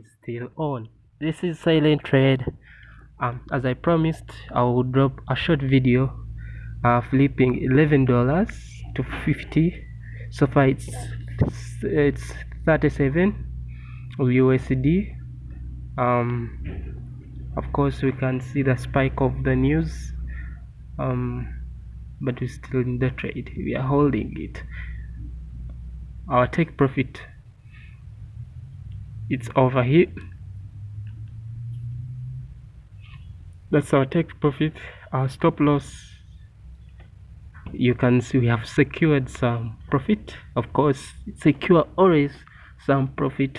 is still on. This is silent trade um as i promised i will drop a short video uh flipping 11 dollars to 50 so far it's it's 37 usd um of course we can see the spike of the news. Um but we're still in the trade. We are holding it. Our take profit it's over here. That's our take profit. Our stop loss you can see we have secured some profit. Of course secure always some profit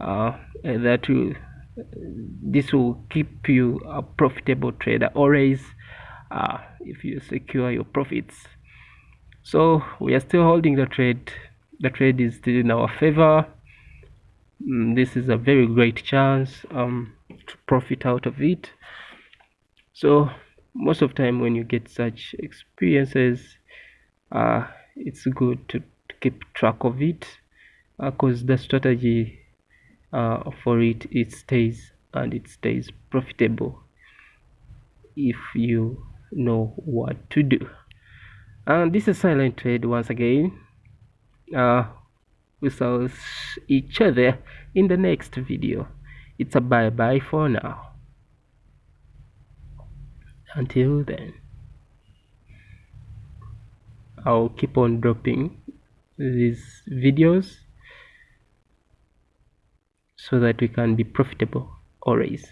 uh, that will this will keep you a profitable trader always uh, if you secure your profits. So we are still holding the trade. The trade is still in our favor this is a very great chance um, to profit out of it. So most of time when you get such experiences uh, it's good to, to, keep track of it because uh, the strategy uh, for it it stays and it stays profitable if you know what to do. And this is silent trade once again. Uh, we shall each other in the next video. It's a bye bye for now. Until then. I'll keep on dropping these videos so that we can be profitable always